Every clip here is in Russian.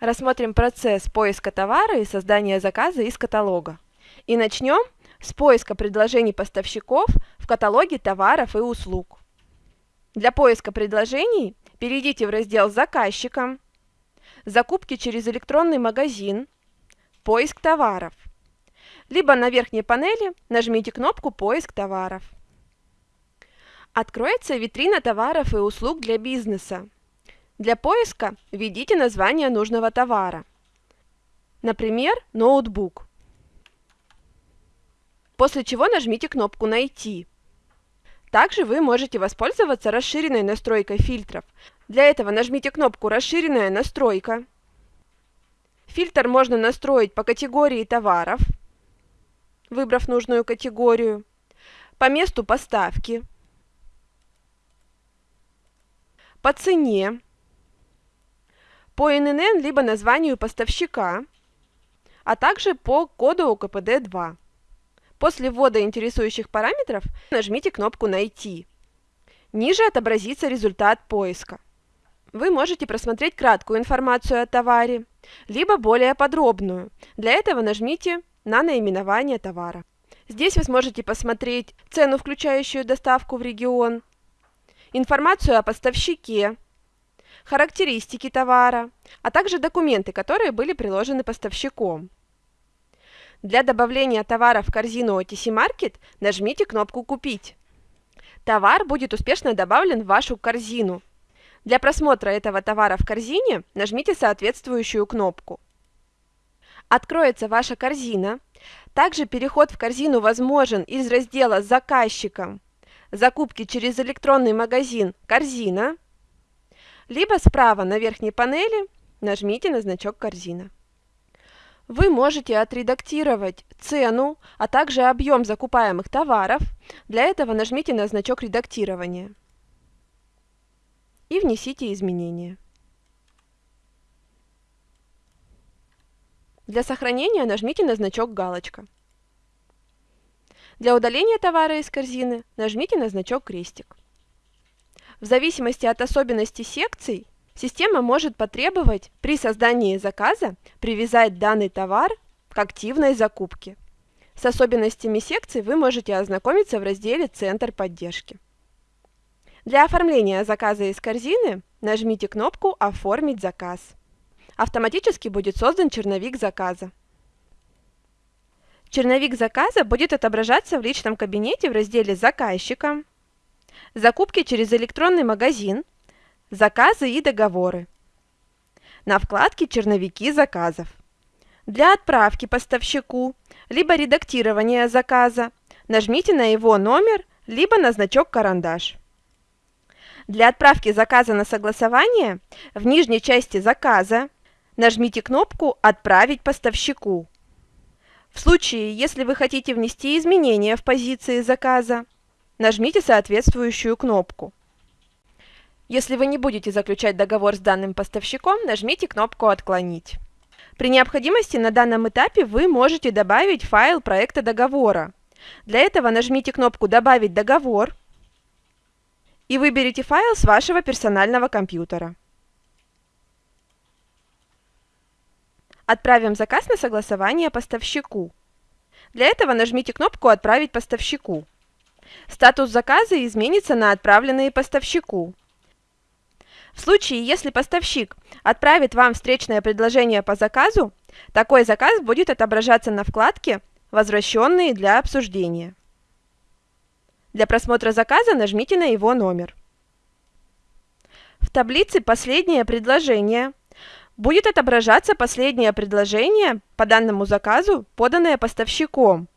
Рассмотрим процесс поиска товара и создания заказа из каталога. И начнем с поиска предложений поставщиков в каталоге товаров и услуг. Для поиска предложений перейдите в раздел «Заказчикам», «Закупки через электронный магазин», «Поиск товаров». Либо на верхней панели нажмите кнопку «Поиск товаров». Откроется витрина товаров и услуг для бизнеса. Для поиска введите название нужного товара. Например, ноутбук. После чего нажмите кнопку «Найти». Также вы можете воспользоваться расширенной настройкой фильтров. Для этого нажмите кнопку «Расширенная настройка». Фильтр можно настроить по категории товаров, выбрав нужную категорию, по месту поставки, по цене, по ННН либо названию поставщика, а также по коду ОКПД-2. После ввода интересующих параметров нажмите кнопку «Найти». Ниже отобразится результат поиска. Вы можете просмотреть краткую информацию о товаре, либо более подробную. Для этого нажмите на наименование товара. Здесь вы сможете посмотреть цену, включающую доставку в регион, информацию о поставщике, характеристики товара, а также документы, которые были приложены поставщиком. Для добавления товара в корзину OTC Market нажмите кнопку «Купить». Товар будет успешно добавлен в вашу корзину. Для просмотра этого товара в корзине нажмите соответствующую кнопку. Откроется ваша корзина. Также переход в корзину возможен из раздела заказчиком «Закупки через электронный магазин «Корзина» либо справа на верхней панели нажмите на значок «Корзина». Вы можете отредактировать цену, а также объем закупаемых товаров. Для этого нажмите на значок редактирования и внесите изменения. Для сохранения нажмите на значок «Галочка». Для удаления товара из корзины нажмите на значок «Крестик». В зависимости от особенностей секций, система может потребовать при создании заказа привязать данный товар к активной закупке. С особенностями секций вы можете ознакомиться в разделе «Центр поддержки». Для оформления заказа из корзины нажмите кнопку «Оформить заказ». Автоматически будет создан черновик заказа. Черновик заказа будет отображаться в личном кабинете в разделе «Заказчика», закупки через электронный магазин, заказы и договоры. На вкладке «Черновики заказов». Для отправки поставщику, либо редактирования заказа, нажмите на его номер, либо на значок «Карандаш». Для отправки заказа на согласование в нижней части заказа нажмите кнопку «Отправить поставщику». В случае, если вы хотите внести изменения в позиции заказа, нажмите соответствующую кнопку. Если вы не будете заключать договор с данным поставщиком, нажмите кнопку «Отклонить». При необходимости на данном этапе вы можете добавить файл проекта договора. Для этого нажмите кнопку «Добавить договор» и выберите файл с вашего персонального компьютера. Отправим заказ на согласование поставщику. Для этого нажмите кнопку «Отправить поставщику». Статус заказа изменится на «Отправленные поставщику». В случае, если поставщик отправит вам встречное предложение по заказу, такой заказ будет отображаться на вкладке «Возвращенные для обсуждения». Для просмотра заказа нажмите на его номер. В таблице «Последнее предложение» будет отображаться последнее предложение по данному заказу, поданное поставщиком.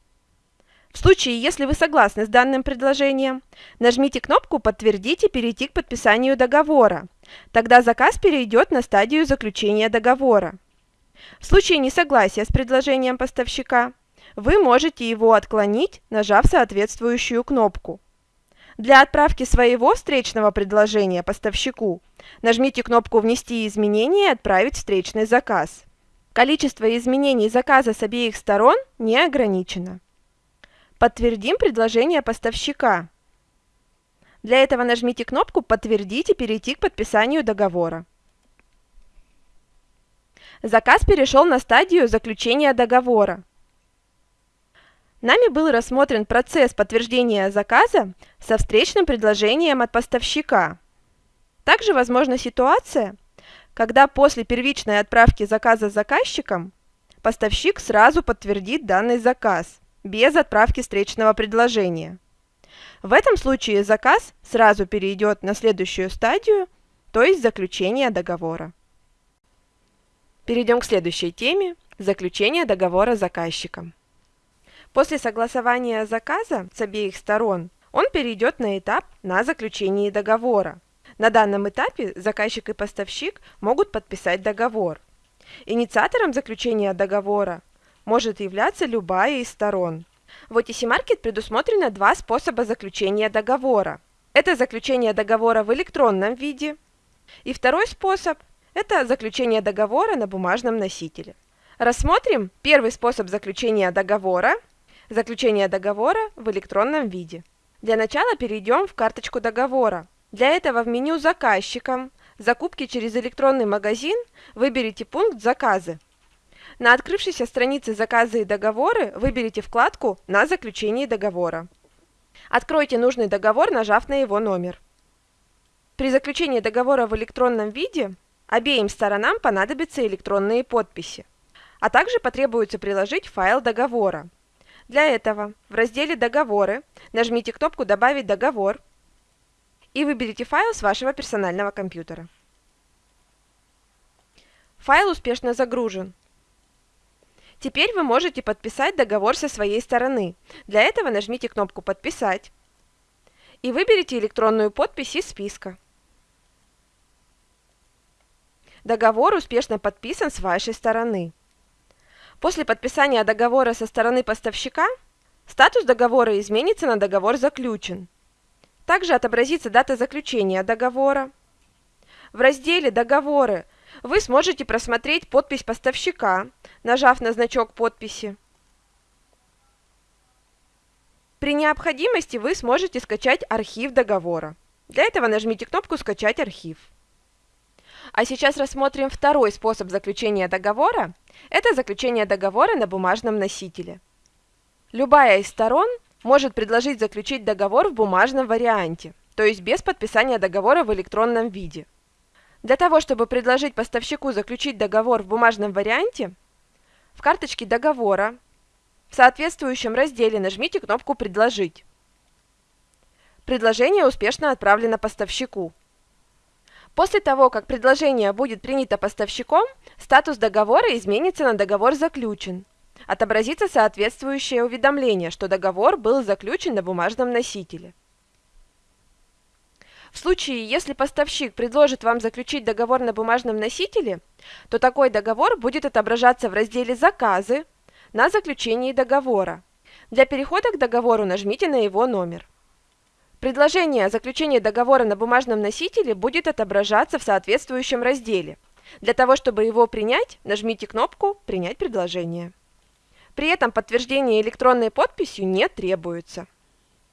В случае, если вы согласны с данным предложением, нажмите кнопку «Подтвердить» и перейти к подписанию договора. Тогда заказ перейдет на стадию заключения договора. В случае несогласия с предложением поставщика, вы можете его отклонить, нажав соответствующую кнопку. Для отправки своего встречного предложения поставщику нажмите кнопку «Внести изменения» и «Отправить встречный заказ». Количество изменений заказа с обеих сторон не ограничено. Подтвердим предложение поставщика. Для этого нажмите кнопку «Подтвердить» и перейти к подписанию договора. Заказ перешел на стадию заключения договора. Нами был рассмотрен процесс подтверждения заказа со встречным предложением от поставщика. Также возможна ситуация, когда после первичной отправки заказа заказчиком поставщик сразу подтвердит данный заказ, без отправки встречного предложения. В этом случае заказ сразу перейдет на следующую стадию, то есть заключение договора. Перейдем к следующей теме – заключение договора с заказчиком. После согласования заказа с обеих сторон он перейдет на этап на заключение договора. На данном этапе заказчик и поставщик могут подписать договор. Инициатором заключения договора может являться любая из сторон. В OTC Market предусмотрено два способа заключения договора. Это заключение договора в электронном виде. И второй способ – это заключение договора на бумажном носителе. Рассмотрим первый способ заключения договора – заключение договора в электронном виде. Для начала перейдем в карточку договора. Для этого в меню «Заказчикам» «Закупки через электронный магазин» выберите пункт «Заказы». На открывшейся странице «Заказы и договоры» выберите вкладку «На заключении договора». Откройте нужный договор, нажав на его номер. При заключении договора в электронном виде обеим сторонам понадобятся электронные подписи, а также потребуется приложить файл договора. Для этого в разделе «Договоры» нажмите кнопку «Добавить договор» и выберите файл с вашего персонального компьютера. Файл успешно загружен. Теперь вы можете подписать договор со своей стороны. Для этого нажмите кнопку «Подписать» и выберите электронную подпись из списка. Договор успешно подписан с вашей стороны. После подписания договора со стороны поставщика статус договора изменится на договор заключен. Также отобразится дата заключения договора. В разделе «Договоры» вы сможете просмотреть подпись поставщика, нажав на значок подписи. При необходимости вы сможете скачать архив договора. Для этого нажмите кнопку «Скачать архив». А сейчас рассмотрим второй способ заключения договора. Это заключение договора на бумажном носителе. Любая из сторон может предложить заключить договор в бумажном варианте, то есть без подписания договора в электронном виде. Для того, чтобы предложить поставщику заключить договор в бумажном варианте, в карточке договора в соответствующем разделе нажмите кнопку «Предложить». Предложение успешно отправлено поставщику. После того, как предложение будет принято поставщиком, статус договора изменится на договор заключен отобразится соответствующее уведомление, что договор был заключен на бумажном носителе. В случае, если поставщик предложит вам заключить договор на бумажном носителе, то такой договор будет отображаться в разделе «Заказы» на заключении договора. Для перехода к договору нажмите на его номер. Предложение о заключении договора на бумажном носителе будет отображаться в соответствующем разделе. Для того, чтобы его принять, нажмите кнопку «Принять предложение». При этом подтверждение электронной подписью не требуется.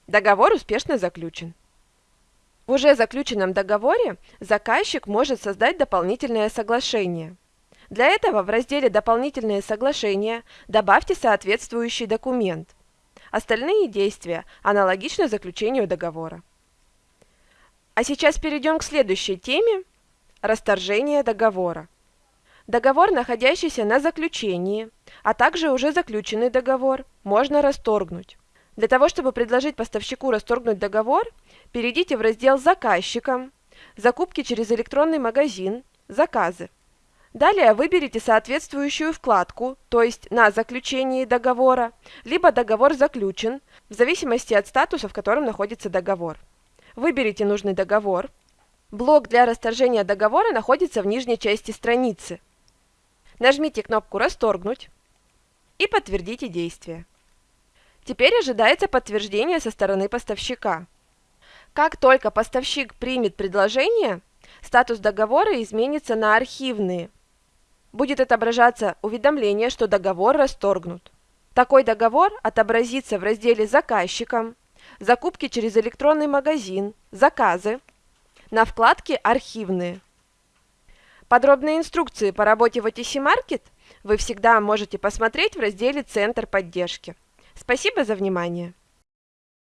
Договор успешно заключен. В уже заключенном договоре заказчик может создать дополнительное соглашение. Для этого в разделе «Дополнительные соглашения» добавьте соответствующий документ. Остальные действия аналогичны заключению договора. А сейчас перейдем к следующей теме – расторжение договора. Договор, находящийся на заключении, а также уже заключенный договор, можно расторгнуть. Для того, чтобы предложить поставщику расторгнуть договор, перейдите в раздел «Заказчикам», «Закупки через электронный магазин», «Заказы». Далее выберите соответствующую вкладку, то есть на заключении договора, либо договор заключен, в зависимости от статуса, в котором находится договор. Выберите нужный договор. Блок для расторжения договора находится в нижней части страницы. Нажмите кнопку «Расторгнуть» и подтвердите действие. Теперь ожидается подтверждение со стороны поставщика. Как только поставщик примет предложение, статус договора изменится на архивные. Будет отображаться уведомление, что договор расторгнут. Такой договор отобразится в разделе «Заказчикам», «Закупки через электронный магазин», «Заказы», на вкладке «Архивные». Подробные инструкции по работе в OTC Market вы всегда можете посмотреть в разделе «Центр поддержки». Спасибо за внимание!